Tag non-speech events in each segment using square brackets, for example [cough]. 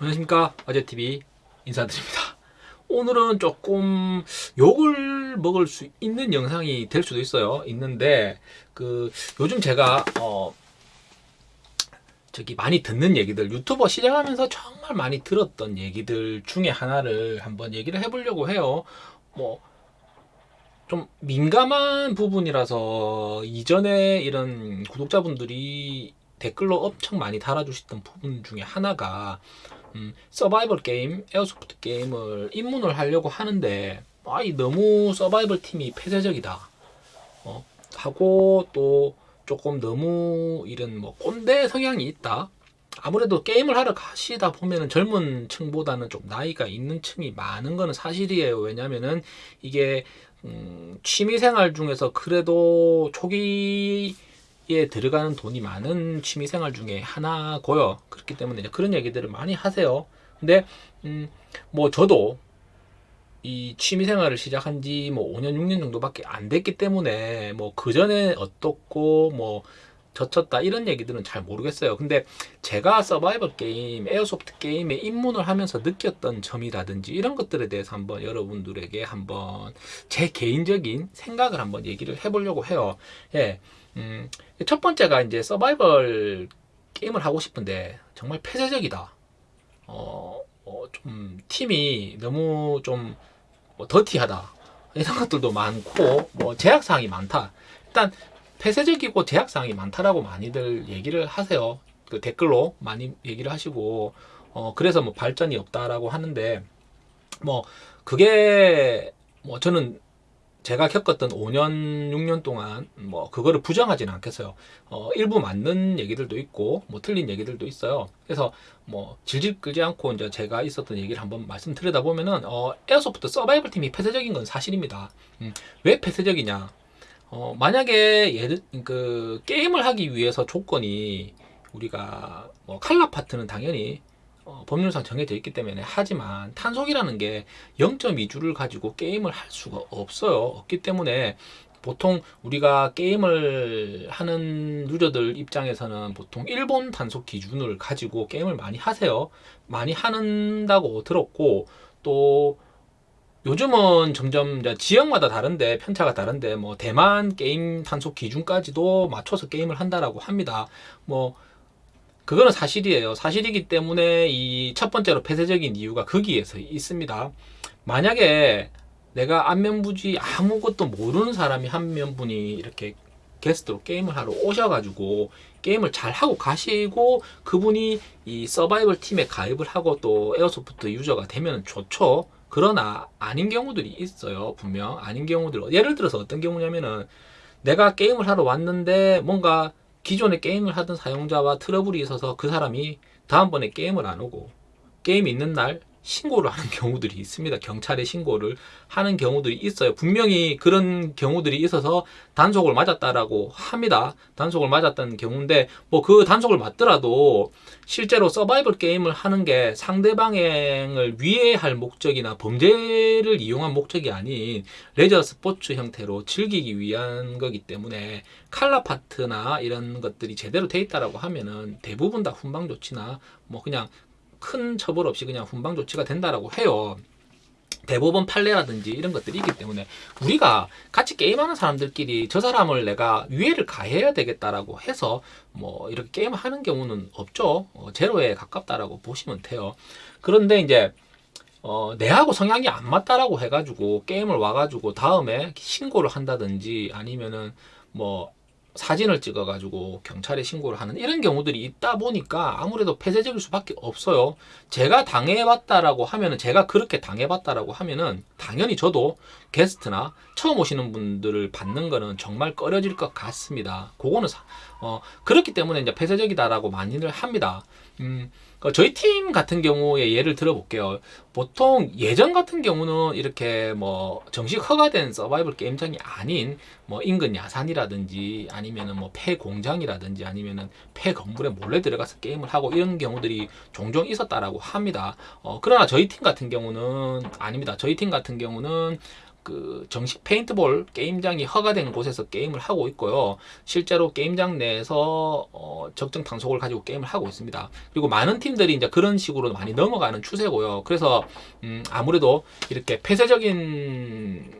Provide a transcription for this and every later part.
안녕하십니까. 아재TV 인사드립니다. 오늘은 조금 욕을 먹을 수 있는 영상이 될 수도 있어요. 있는데 그 요즘 제가 어 저기 많이 듣는 얘기들 유튜버 시작하면서 정말 많이 들었던 얘기들 중에 하나를 한번 얘기를 해보려고 해요. 뭐 좀 민감한 부분이라서 이전에 이런 구독자분들이 댓글로 엄청 많이 달아주셨던 부분 중에 하나가 음, 서바이벌 게임, airsoft 게임을 입문을 하려고 하는데 아이 너무 서바이벌 팀이 폐쇄적이다. 어, 하고 또 조금 너무 이런 뭐 꼰대 성향이 있다. 아무래도 게임을 하러 가시다 보면은 젊은 층보다는 좀 나이가 있는 층이 많은 거는 사실이에요. 왜냐면은 이게 음, 취미생활 중에서 그래도 초기 에 들어가는 돈이 많은 취미생활 중에 하나고요. 그렇기 때문에 그런 얘기들을 많이 하세요. 근데 음, 뭐 저도 이 취미생활을 시작한 지 뭐 5년 6년 정도밖에 안 됐기 때문에 뭐 그 전에 어떻고 뭐 저쨌다 이런 얘기들은 잘 모르겠어요. 근데 제가 서바이벌 게임, airsoft 게임에 입문을 하면서 느꼈던 점이라든지 이런 것들에 대해서 한번 여러분들에게 한번 제 개인적인 생각을 한번 얘기를 해보려고 해요. 예. 음, 첫 번째가 이제 서바이벌 게임을 하고 싶은데 정말 폐쇄적이다. 어, 어, 좀 팀이 너무 좀 뭐 더티하다. 이런 것들도 많고 뭐 제약 사항이 많다. 일단 폐쇄적이고 제약 사항이 많다라고 많이들 얘기를 하세요. 그 댓글로 많이 얘기를 하시고 어, 그래서 뭐 발전이 없다라고 하는데 뭐 그게 뭐 저는 제가 겪었던 5년, 6년 동안 뭐 그거를 부정하지는 않겠어요. 어, 일부 맞는 얘기들도 있고 뭐 틀린 얘기들도 있어요. 그래서 뭐 질질 끌지 않고 이제 제가 있었던 얘기를 한번 말씀드리다 보면은 어, 에어소프트 서바이벌 팀이 폐쇄적인 건 사실입니다. 음, 왜 폐쇄적이냐? 어, 만약에 예를 그 게임을 하기 위해서 조건이 우리가 뭐 칼라 파트는 당연히 어, 법률상 정해져 있기 때문에 하지만 탄속이라는 게 0.2주를 가지고 게임을 할 수가 없어요. 없기 때문에 보통 우리가 게임을 하는 유저들 입장에서는 보통 일본 단속 기준을 가지고 게임을 많이 하세요. 많이 하는다고 들었고 또 요즘은 점점 지역마다 다른데 편차가 다른데 뭐 대만 게임 단속 기준까지도 맞춰서 게임을 한다라고 합니다. 뭐 그거는 사실이에요. 사실이기 때문에 이 첫 번째로 폐쇄적인 이유가 거기에서 있습니다. 만약에 내가 안면부지 아무것도 모르는 사람이 한 명분이 이렇게 게스트로 게임을 하러 오셔가지고 게임을 잘 하고 가시고 그분이 이 서바이벌 팀에 가입을 하고 또 에어소프트 유저가 되면 좋죠. 그러나 아닌 경우들이 있어요. 분명 아닌 경우들 예를 들어서 어떤 경우냐면은 내가 게임을 하러 왔는데 뭔가 기존에 게임을 하던 사용자와 트러블이 있어서 그 사람이 다음번에 게임을 안 오고 게임 있는 날 신고를 하는 [laughs] 경우들이 있습니다. 경찰에 신고를 하는 경우들이 있어요. 분명히 그런 경우들이 있어서 단속을 맞았다라고 합니다. 단속을 맞았다는 경우인데 뭐 그 단속을 맞더라도 실제로 서바이벌 게임을 하는 게 상대방을 위해할 목적이나 범죄를 이용한 목적이 아닌 레저 스포츠 형태로 즐기기 위한 거기 때문에 칼라 파트나 이런 것들이 제대로 돼 있다라고 하면은 대부분 다 훈방 조치나 뭐 그냥 큰 처벌 없이 그냥 훈방 조치가 된다라고 해요. 대법원 판례라든지 이런 것들이 있기 때문에 우리가 같이 게임하는 사람들끼리 저 사람을 내가 위해를 가해야 되겠다라고 해서 뭐 이렇게 게임을 하는 경우는 없죠. 어, 제로에 가깝다라고 보시면 돼요. 그런데 이제 어, 내하고 성향이 안 맞다라고 해가지고 게임을 와가지고 다음에 신고를 한다든지 아니면은 뭐 사진을 찍어가지고 경찰에 신고를 하는 이런 경우들이 있다 보니까 아무래도 폐쇄적일 수밖에 없어요. 제가 당해봤다라고 하면은 제가 그렇게 당해봤다라고 하면은 당연히 저도 게스트나 처음 오시는 분들을 받는 거는 정말 꺼려질 것 같습니다. 그거는 사, 어, 그렇기 때문에 이제 폐쇄적이다라고 많이들 합니다. 음, 그 저희 팀 같은 경우에 예를 들어볼게요. 보통 예전 같은 경우는 이렇게 뭐 정식 허가된 서바이벌 게임장이 아닌 뭐 인근 야산이라든지 아니면은 뭐 폐공장이라든지 아니면은 폐건물에 몰래 들어가서 게임을 하고 이런 경우들이 종종 있었다라고 합니다. 어, 그러나 저희 팀 같은 경우는 아닙니다. 저희 팀 같은 경우는 그 정식 페인트볼 게임장이 허가된 곳에서 게임을 하고 있고요. 실제로 게임장 내에서 어, 적정 단속을 가지고 게임을 하고 있습니다. 그리고 많은 팀들이 이제 그런 식으로 많이 넘어가는 추세고요. 그래서 음, 아무래도 이렇게 폐쇄적인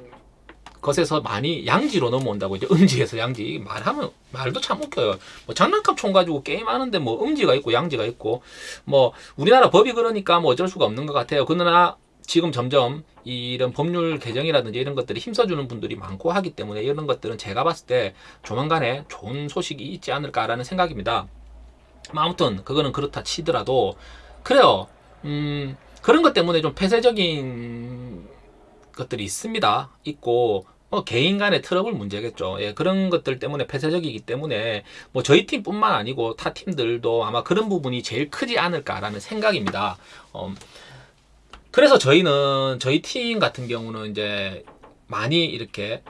것에서 많이 양지로 넘어온다고 이제 음지에서 양지 말하면 말도 참 웃겨요. 뭐 장난감 총 가지고 게임하는데 뭐 음지가 있고 양지가 있고 뭐 우리나라 법이 그러니까 뭐 어쩔 수가 없는 것 같아요. 그러나 지금 점점 이런 법률 개정이라든지 이런 것들이 힘써주는 분들이 많고 하기 때문에 이런 것들은 제가 봤을 때 조만간에 좋은 소식이 있지 않을까라는 생각입니다. 뭐 아무튼 그거는 그렇다 치더라도 그래요. 음 그런 것 때문에 좀 폐쇄적인 것들이 있습니다. 있고 뭐 개인 간의 트러블 문제겠죠. 예, 그런 것들 때문에 폐쇄적이기 때문에 뭐 저희 팀뿐만 아니고 타 팀들도 아마 그런 부분이 제일 크지 않을까라는 생각입니다. 어, 그래서 저희는 저희 팀 같은 경우는 이제 많이 이렇게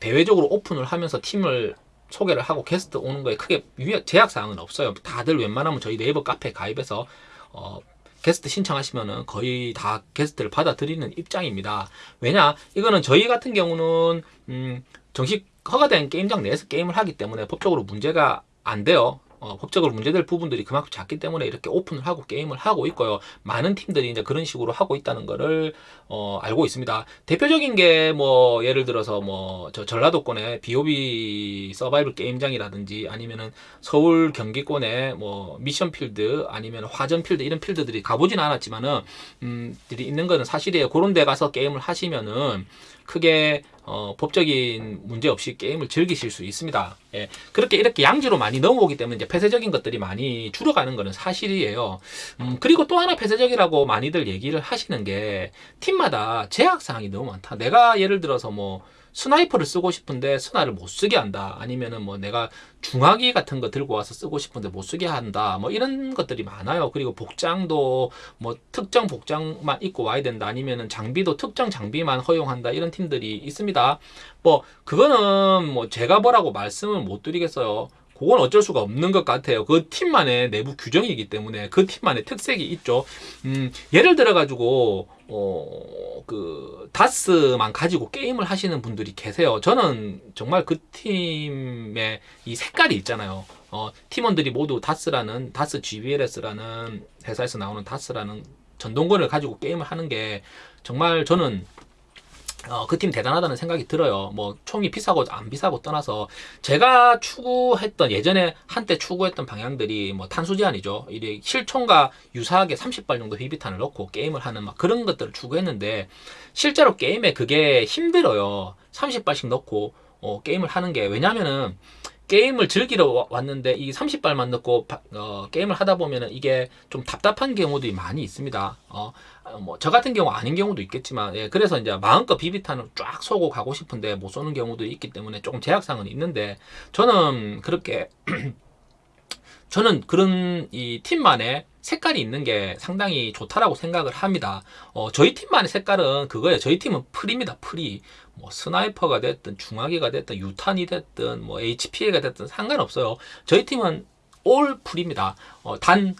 대외적으로 오픈을 하면서 팀을 소개를 하고 게스트 오는 거에 크게 유예- 제약 사항은 없어요. 다들 웬만하면 저희 네이버 카페 가입해서 어, 게스트 신청하시면은 거의 다 게스트를 받아들이는 입장입니다. 왜냐? 이거는 저희 같은 경우는 음, 정식 허가된 게임장 내에서 게임을 하기 때문에 법적으로 문제가 안 돼요. 어, 법적으로 문제될 부분들이 그만큼 작기 때문에 이렇게 오픈을 하고 게임을 하고 있고요. 많은 팀들이 이제 그런 식으로 하고 있다는 거를 어, 알고 있습니다. 대표적인 게 뭐 예를 들어서 뭐 저 전라도권의 BOB 서바이벌 게임장이라든지 아니면은 서울 경기권의 뭐 미션필드 아니면 화전필드 이런 필드들이 가보진 않았지만은 음, 들이 있는 거는 사실이에요. 그런 데 가서 게임을 하시면은 크게 어, 법적인 문제 없이 게임을 즐기실 수 있습니다. 예, 그렇게 이렇게 양지로 많이 넘어오기 때문에 이제 폐쇄적인 것들이 많이 줄어가는 것은 사실이에요. 음, 그리고 또 하나 폐쇄적이라고 많이들 얘기를 하시는 게 팀마다 제약 사항이 너무 많다. 내가 예를 들어서 뭐 sniper를 쓰고 싶은데 스나를 못 쓰게 한다. 아니면은 뭐 내가 중화기 같은 거 들고 와서 쓰고 싶은데 못 쓰게 한다. 뭐 이런 것들이 많아요. 그리고 복장도 뭐 특정 복장만 입고 와야 된다. 아니면은 장비도 특정 장비만 허용한다. 이런 팀들이 있습니다. 뭐 그거는 뭐 제가 뭐라고 말씀을 못 드리겠어요. 그건 어쩔 수가 없는 것 같아요. 그 팀만의 내부 규정이기 때문에 그 팀만의 특색이 있죠. 음, 예를 들어 가지고 어, 그 다스만 가지고 게임을 하시는 분들이 계세요. 저는 정말 그 팀의 이 색깔이 있잖아요. 어, 팀원들이 모두 다스라는 다스 GBLS라는 회사에서 나오는 다스라는 전동권을 가지고 게임을 하는 게 정말 저는 어, 그 팀 대단하다는 생각이 들어요. 뭐 총이 비싸고 안 비싸고 떠나서 제가 추구했던 예전에 한때 추구했던 방향들이 뭐 탄수 제한이죠. 이게 실총과 유사하게 30발 정도 비비탄을 넣고 게임을 하는 막 그런 것들을 추구했는데 실제로 게임에 그게 힘들어요. 30발씩 넣고 어, 게임을 하는 게 왜냐면은 게임을 즐기러 와- 왔는데 이 30발만 넣고 바- 어, 게임을 하다 보면은 이게 좀 답답한 경우들이 많이 있습니다. 어, 뭐 저 같은 경우 아닌 경우도 있겠지만 예, 그래서 이제 마음껏 비비탄을 쫙 쏘고 가고 싶은데 못 쏘는 경우도 있기 때문에 조금 제약상은 있는데 저는 그렇게 [clears throat] 저는 그런 이 팀만의 색깔이 있는 게 상당히 좋다라고 생각을 합니다. 어, 저희 팀만의 색깔은 그거예요. 저희 팀은 free입니다. free. 뭐 sniper가 됐든 중화기가 됐든 유탄이 됐든 뭐 HPA가 됐든 상관없어요. 저희 팀은 all free입니다. 어, 단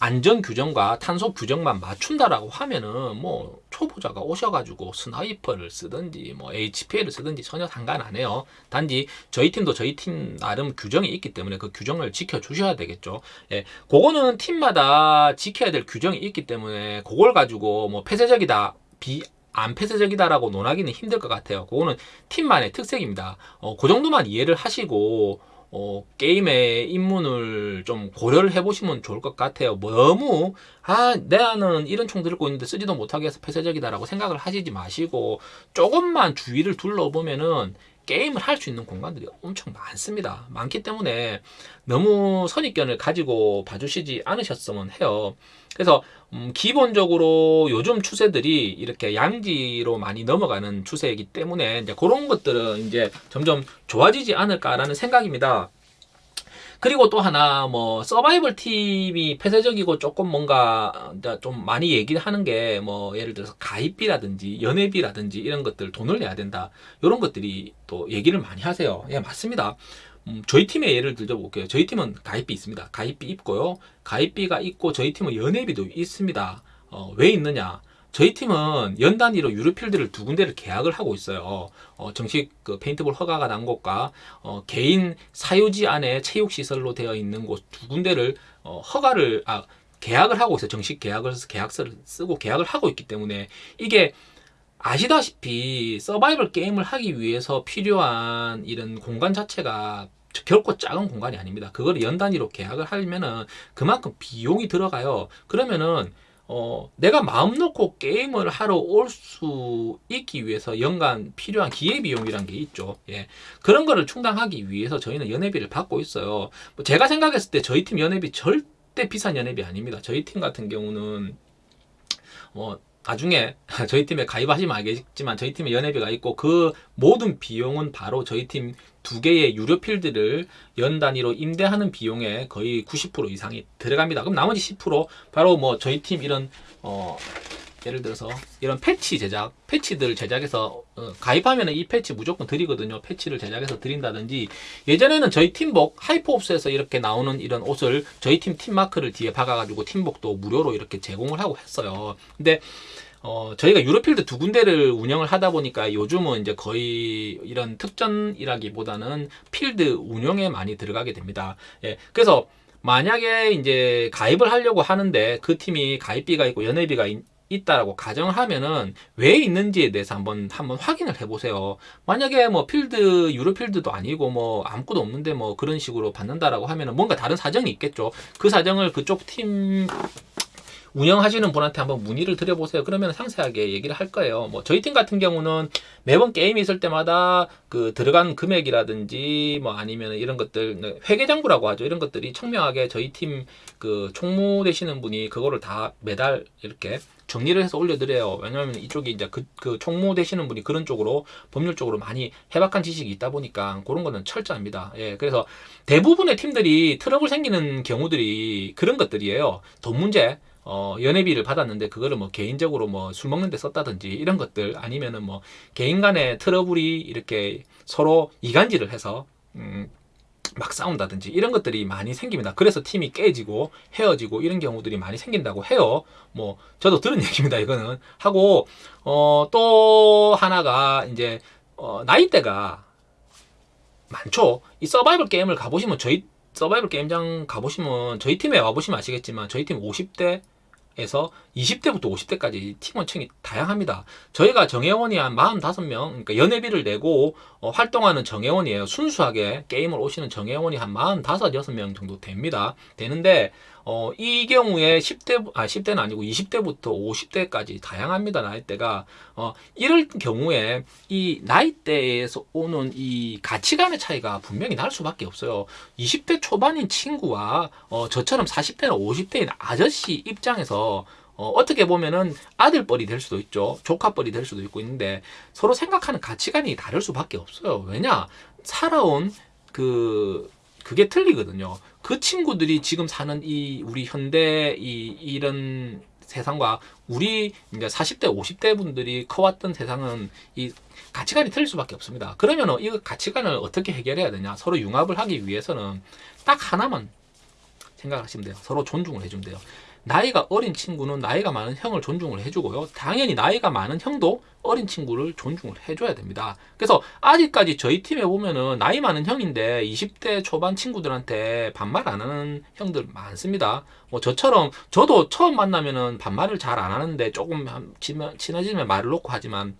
안전 규정과 탄속 규정만 맞춘다라고 하면은 뭐 초보자가 오셔가지고 sniper를 쓰든지 뭐 HPA를 쓰든지 전혀 상관 안 해요. 단지 저희 팀도 저희 팀 나름 규정이 있기 때문에 그 규정을 지켜 주셔야 되겠죠. 예, 그거는 팀마다 지켜야 될 규정이 있기 때문에 그걸 가지고 뭐 폐쇄적이다 비 안 폐쇄적이다라고 논하기는 힘들 것 같아요. 그거는 팀만의 특색입니다. 어, 그 정도만 이해를 하시고 어, 게임의 입문을 좀 고려를 해보시면 좋을 것 같아요. 뭐 너무 아 내가는 이런 총 들고 있는데 쓰지도 못하게 해서 폐쇄적이다라고 생각을 하시지 마시고 조금만 주위를 둘러보면은 게임을 할 수 있는 공간들이 엄청 많습니다. 많기 때문에 너무 선입견을 가지고 봐주시지 않으셨으면 해요. 그래서 음, 기본적으로 요즘 추세들이 이렇게 양지로 많이 넘어가는 추세이기 때문에 이제 그런 것들은 이제 점점 좋아지지 않을까라는 생각입니다. 그리고 또 하나 뭐 서바이벌 팀이 폐쇄적이고 조금 뭔가 좀 많이 얘기를 하는 게 뭐 예를 들어서 가입비라든지 연회비라든지 이런 것들 돈을 내야 된다 이런 것들이 또 얘기를 많이 하세요. 예 맞습니다. 음, 저희 팀의 예를 들어 볼게요. 저희 팀은 가입비 있습니다. 가입비 있고요. 가입비가 있고 저희 팀은 연회비도 있습니다. 어, 왜 있느냐? 저희 팀은 연 단위로 유료필드를 두 군데를 계약을 하고 있어요. 어, 정식 그 페인트볼 허가가 난 곳과 어, 개인 사유지 안에 체육 시설로 되어 있는 곳 두 군데를 어, 허가를 아 계약을 하고 있어요. 정식 계약을 해서 계약서를 쓰고 계약을 하고 있기 때문에 이게 아시다시피 서바이벌 게임을 하기 위해서 필요한 이런 공간 자체가 결코 작은 공간이 아닙니다. 그걸 연 단위로 계약을 하면은 그만큼 비용이 들어가요. 그러면은 어, 내가 마음 놓고 게임을 하러 올 수 있기 위해서 연간 필요한 기회비용이란 게 있죠. 예. 그런 거를 충당하기 위해서 저희는 연회비를 받고 있어요. 뭐 제가 생각했을 때 저희 팀 연회비 절대 비싼 연회비 아닙니다. 저희 팀 같은 경우는 뭐 나중에 [laughs] 저희 팀에 가입하시면 알겠지만 저희 팀에 연회비가 있고 그 모든 비용은 바로 저희 팀 두 개의 유료 필드를 연 단위로 임대하는 비용에 거의 90% 이상이 들어갑니다. 그럼 나머지 10% 바로 뭐 저희 팀 이런 어 예를 들어서 이런 패치 제작, 패치들 제작해서 어, 가입하면 이 패치 무조건 드리거든요. 패치를 제작해서 드린다든지 예전에는 저희 팀복 하이퍼옵스에서 이렇게 나오는 이런 옷을 저희 팀 팀마크를 뒤에 박아가지고 팀복도 무료로 이렇게 제공을 하고 했어요. 근데 어, 저희가 유로필드 두 군데를 운영을 하다 보니까 요즘은 이제 거의 이런 특전이라기보다는 필드 운영에 많이 들어가게 됩니다. 예, 그래서 만약에 이제 가입을 하려고 하는데 그 팀이 가입비가 있고 연회비가 있, 있다라고 가정을 하면은 왜 있는지에 대해서 한번 한번 확인을 해보세요. 만약에 뭐 필드 유로 필드도 아니고 뭐 아무것도 없는데 뭐 그런 식으로 받는다라고 하면은 뭔가 다른 사정이 있겠죠. 그 사정을 그쪽 팀 운영하시는 분한테 한번 문의를 드려보세요. 그러면 상세하게 얘기를 할 거예요. 뭐 저희 팀 같은 경우는 매번 게임이 있을 때마다 그 들어간 금액이라든지 뭐 아니면 이런 것들 네, 회계장부라고 하죠. 이런 것들이 청명하게 저희 팀 그 총무 되시는 분이 그거를 다 매달 이렇게 정리를 해서 올려드려요. 왜냐하면 이쪽이 이제 그, 그 총무 되시는 분이 그런 쪽으로 법률 쪽으로 많이 해박한 지식이 있다 보니까 그런 거는 철저합니다. 예, 그래서 대부분의 팀들이 트러블 생기는 경우들이 그런 것들이에요. 돈 문제. 어, 연회비를 받았는데 그거를 뭐 개인적으로 뭐 술 먹는데 썼다든지 이런 것들 아니면은 뭐 개인 간의 트러블이 이렇게 서로 이간질을 해서 음, 막 싸운다든지 이런 것들이 많이 생깁니다. 그래서 팀이 깨지고 헤어지고 이런 경우들이 많이 생긴다고 해요. 뭐 저도 들은 [laughs] 얘기입니다. 이거는 하고 어, 또 하나가 이제 어, 나이대가 많죠. 이 서바이벌 게임을 가보시면 저희 서바이벌 게임장 가보시면 저희 팀에 와보시면 아시겠지만 저희 팀 50대 에서 20대부터 50대까지 팀원층이 다양합니다. 저희가 정회원이 한 45명, 그러니까 연회비를 내고 어, 활동하는 정회원이에요. 순수하게 게임을 오시는 정회원이 한 45, 6명 정도 됩니다. 되는데 어, 이 경우에 10대, 아, 10대는 아니고 20대부터 50대까지 다양합니다, 나이대가. 어, 이럴 경우에 이 나이대에서 오는 이 가치관의 차이가 분명히 날 수밖에 없어요. 20대 초반인 친구와 어, 저처럼 40대나 50대인 아저씨 입장에서 어, 어떻게 보면은 아들뻘이 될 수도 있죠. 조카뻘이 될 수도 있고 있는데 서로 생각하는 가치관이 다를 수밖에 없어요. 왜냐? 살아온 그 그게 틀리거든요. 그 친구들이 지금 사는 이 우리 현대 이 이런 세상과 우리 이제 40대, 50대 분들이 커왔던 세상은 이 가치관이 틀릴 수밖에 없습니다. 그러면 이 가치관을 어떻게 해결해야 되냐? 서로 융합을 하기 위해서는 딱 하나만 생각하시면 돼요. 서로 존중을 해주면 돼요. 나이가 어린 친구는 나이가 많은 형을 존중을 해주고요. 당연히 나이가 많은 형도 어린 친구를 존중을 해줘야 됩니다. 그래서 아직까지 저희 팀에 보면은 나이 많은 형인데 20대 초반 친구들한테 반말 안 하는 형들 많습니다. 뭐 저처럼 저도 처음 만나면은 반말을 잘 안 하는데 조금 친해지면 말을 놓고 하지만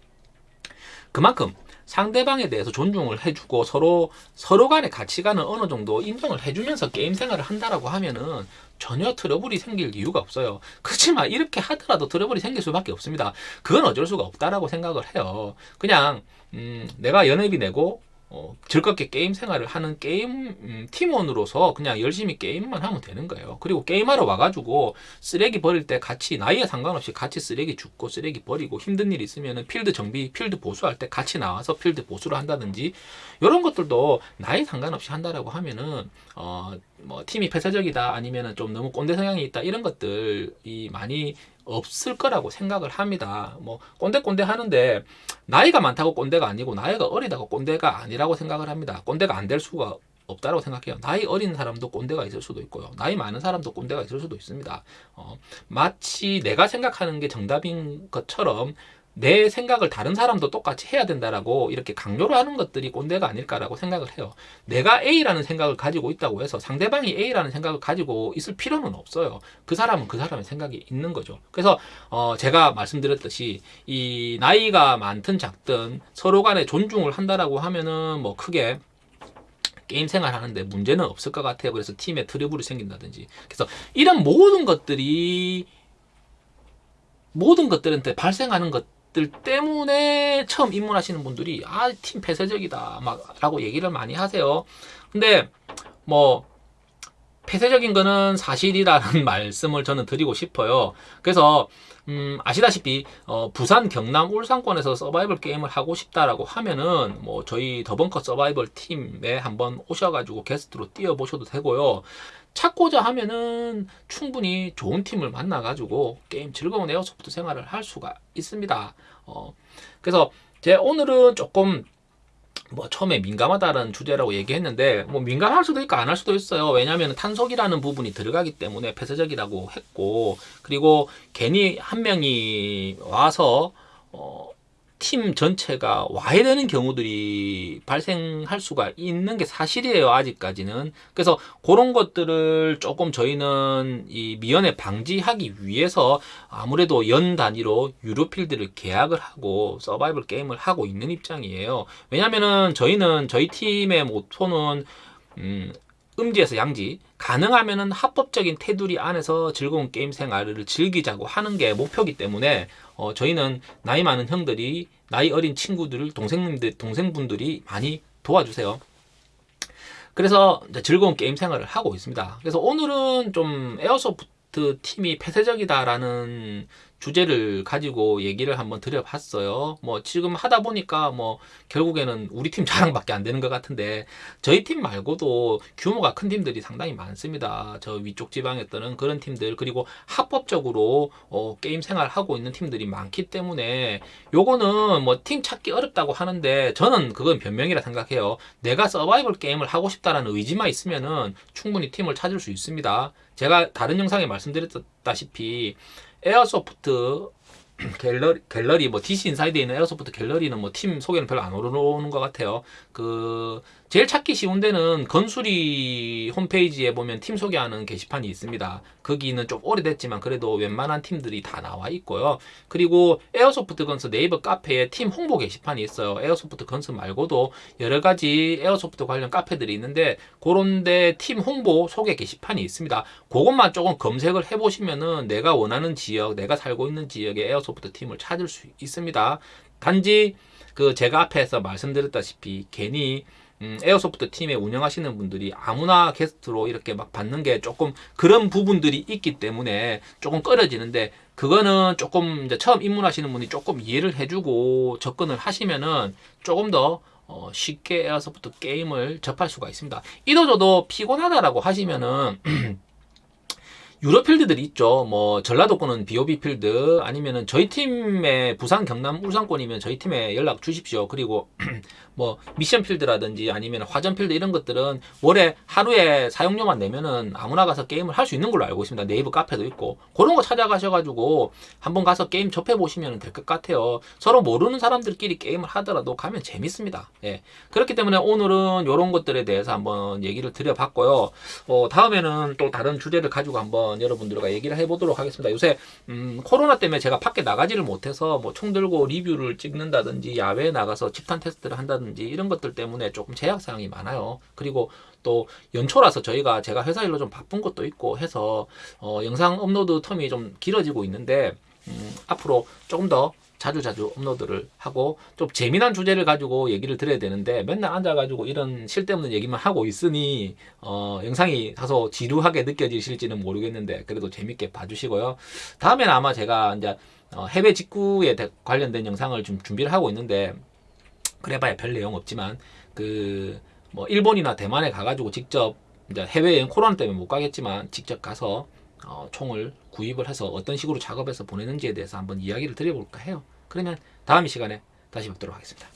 그만큼 상대방에 대해서 존중을 해주고 서로 서로 간의 가치관을 어느 정도 인정을 해주면서 게임 생활을 한다라고 하면은 전혀 트러블이 생길 이유가 없어요. 그렇지만 이렇게 하더라도 트러블이 생길 수밖에 없습니다. 그건 어쩔 수가 없다라고 생각을 해요. 그냥 음, 내가 연회비 내고 어, 즐겁게 게임 생활을 하는 게임 음, 팀원으로서 그냥 열심히 게임만 하면 되는 거예요. 그리고 게임하러 와가지고 쓰레기 버릴 때 같이 나이에 상관없이 같이 쓰레기 줍고 쓰레기 버리고 힘든 일 있으면은 필드 정비, 필드 보수할 때 같이 나와서 필드 보수를 한다든지 이런 것들도 나이 상관없이 한다라고 하면은 어, 뭐 팀이 폐쇄적이다 아니면은 좀 너무 꼰대 성향이 있다 이런 것들이 많이 없을 거라고 생각을 합니다. 뭐 꼰대꼰대 하는데 나이가 많다고 꼰대가 아니고 나이가 어리다고 꼰대가 아니라고 생각을 합니다. 꼰대가 안 될 수가 없다고 생각해요. 나이 어린 사람도 꼰대가 있을 수도 있고요. 나이 많은 사람도 꼰대가 있을 수도 있습니다. 어, 마치 내가 생각하는 게 정답인 것처럼 내 생각을 다른 사람도 똑같이 해야 된다라고 이렇게 강요를 하는 것들이 꼰대가 아닐까라고 생각을 해요. 내가 A라는 생각을 가지고 있다고 해서 상대방이 A라는 생각을 가지고 있을 필요는 없어요. 그 사람은 그 사람의 생각이 있는 거죠. 그래서 어 제가 말씀드렸듯이 이 나이가 많든 작든 서로 간에 존중을 한다라고 하면은 뭐 크게 게임 생활하는데 문제는 없을 것 같아요. 그래서 팀에 트러블이 생긴다든지. 그래서 이런 모든 것들이 모든 것들한테 발생하는 것 들 때문에 처음 입문하시는 분들이 아 팀 폐쇄적이다 막 라고 얘기를 많이 하세요. 근데 뭐 폐쇄적인 거는 사실이라는 [laughs] 말씀을 저는 드리고 싶어요. 그래서 음, 아시다시피 어, 부산, 경남, 울산권에서 서바이벌 게임을 하고 싶다라고 하면은 뭐 저희 더벙커 서바이벌 팀에 한번 오셔가지고 게스트로 뛰어보셔도 되고요. 찾고자 하면은 충분히 좋은 팀을 만나 가지고 게임 즐거운 에어소프트 생활을 할 수가 있습니다. 어, 그래서 제 오늘은 조금 뭐 처음에 민감하다는 주제라고 얘기했는데 뭐 민감할 수도 있고 안 할 수도 있어요. 왜냐하면 탄속이라는 부분이 들어가기 때문에 폐쇄적이라고 했고 그리고 괜히 한 명이 와서 어, 팀 전체가 와야 되는 경우들이 발생할 수가 있는 게 사실이에요 아직까지는. 그래서 그런 것들을 조금 저희는 이 미연에 방지하기 위해서 아무래도 연 단위로 유료필드를 계약을 하고 서바이벌 게임을 하고 있는 입장이에요. 왜냐면은 저희는 저희 팀의 모토는 음, 음지에서 양지 가능하면은 합법적인 테두리 안에서 즐거운 게임 생활을 즐기자고 하는 게 목표이기 때문에 어, 저희는 나이 많은 형들이 나이 어린 친구들을 동생님들 동생분들이 많이 도와주세요. 그래서 즐거운 게임 생활을 하고 있습니다. 그래서 오늘은 좀 airsoft 팀이 폐쇄적이다라는 주제를 가지고 얘기를 한번 드려봤어요. 뭐 지금 하다 보니까 뭐 결국에는 우리 팀 자랑밖에 안 되는 것 같은데 저희 팀 말고도 규모가 큰 팀들이 상당히 많습니다. 저 위쪽 지방에 떠는 그런 팀들 그리고 합법적으로 어, 게임 생활 하고 있는 팀들이 많기 때문에 요거는 뭐 팀 찾기 어렵다고 하는데 저는 그건 변명이라 생각해요. 내가 서바이벌 게임을 하고 싶다라는 의지만 있으면은 충분히 팀을 찾을 수 있습니다. 제가 다른 영상에 말씀드렸다시피 airsoft 갤러리, 갤러리 뭐 DC 인사이드에 있는 airsoft 갤러리는 뭐 팀 소개는 별로 안 오르는 것 같아요. 그 제일 찾기 쉬운 데는 건수리 홈페이지에 보면 팀 소개하는 게시판이 있습니다. 거기는 좀 오래됐지만 그래도 웬만한 팀들이 다 나와 있고요. 그리고 airsoft guns 네이버 카페에 팀 홍보 게시판이 있어요. airsoft guns 말고도 여러 가지 airsoft 관련 카페들이 있는데 그런데 팀 홍보 소개 게시판이 있습니다. 그것만 조금 검색을 해보시면은 내가 원하는 지역, 내가 살고 있는 지역의 airsoft 팀을 찾을 수 있습니다. 단지 그 제가 앞에서 말씀드렸다시피 괜히 음, airsoft 팀에 운영하시는 분들이 아무나 게스트로 이렇게 막 받는 게 조금 그런 부분들이 있기 때문에 조금 꺼려지는데 그거는 조금 이제 처음 입문하시는 분이 조금 이해를 해주고 접근을 하시면은 조금 더 어, 쉽게 airsoft 게임을 접할 수가 있습니다. 이도저도 피곤하다라고 하시면은 [clears throat] 유료 필드들이 있죠. 뭐 전라도권은 BOB 필드 아니면은 저희 팀의 부산, 경남, 울산권이면 저희 팀에 연락 주십시오. 그리고 [clears throat] 뭐 미션 필드라든지 아니면 화전 필드 이런 것들은 월에 하루에 사용료만 내면은 아무나 가서 게임을 할 수 있는 걸로 알고 있습니다. 네이버 카페도 있고 그런 거 찾아가셔가지고 한번 가서 게임 접해 보시면 될 것 같아요. 서로 모르는 사람들끼리 게임을 하더라도 가면 재밌습니다. 예. 그렇기 때문에 오늘은 이런 것들에 대해서 한번 얘기를 드려봤고요. 어, 다음에는 또 다른 주제를 가지고 한번 여러분들과 얘기를 해보도록 하겠습니다. 요새 음, 코로나 때문에 제가 밖에 나가지를 못해서 뭐 총 들고 리뷰를 찍는다든지 야외에 나가서 집단 테스트를 한다든지 한다든지 이런 것들 때문에 조금 제약 사항이 많아요. 그리고 또 연초라서 저희가 제가 회사 일로 좀 바쁜 것도 있고 해서 어, 영상 업로드 텀이 좀 길어지고 있는데 음, 앞으로 조금 더 자주 자주 업로드를 하고 좀 재미난 주제를 가지고 얘기를 드려야 되는데 맨날 앉아가지고 이런 쓸데없는 얘기만 하고 있으니 어, 영상이 다소 지루하게 느껴지실지는 모르겠는데 그래도 재밌게 봐주시고요. 다음에는 아마 제가 이제 어, 해외 직구에 관련된 영상을 좀 준비를 하고 있는데 그래봐야 별 내용 없지만 그 뭐 일본이나 대만에 가가지고 직접 이제 해외여행 코로나 때문에 못 가겠지만 직접 가서 어, 총을 구입을 해서 어떤 식으로 작업해서 보내는지에 대해서 한번 이야기를 드려볼까 해요. 그러면 다음 시간에 다시 뵙도록 하겠습니다.